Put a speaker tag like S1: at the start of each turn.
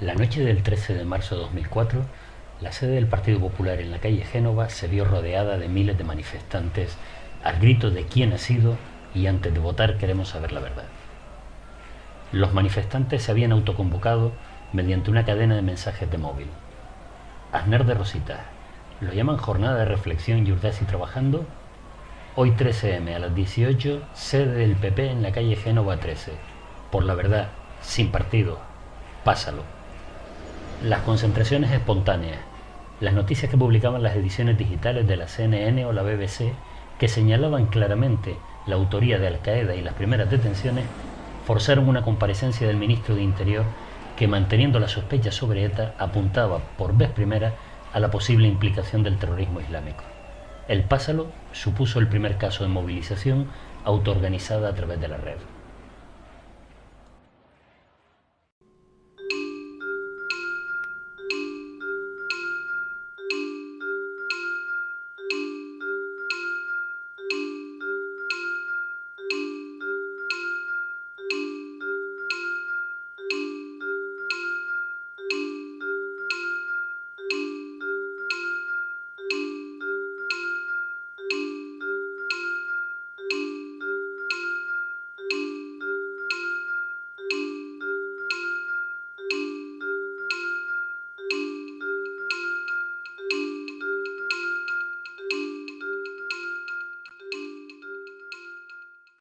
S1: La noche del 13 de marzo de 2004, la sede del Partido Popular en la calle Génova se vio rodeada de miles de manifestantes al grito de quién ha sido y antes de votar queremos saber la verdad. Los manifestantes se habían autoconvocado mediante una cadena de mensajes de móvil. Aznar de Rosita, ¿lo llaman jornada de reflexión y Urdasi trabajando? Hoy 13M a las 18, sede del PP en la calle Génova 13. Por la verdad, sin partido, pásalo. Las concentraciones espontáneas, las noticias que publicaban las ediciones digitales de la CNN o la BBC, que señalaban claramente la autoría de Al Qaeda y las primeras detenciones, forzaron una comparecencia del ministro de Interior que, manteniendo la sospecha sobre ETA, apuntaba por vez primera a la posible implicación del terrorismo islámico. El Pásalo supuso el primer caso de movilización autoorganizada a través de la red.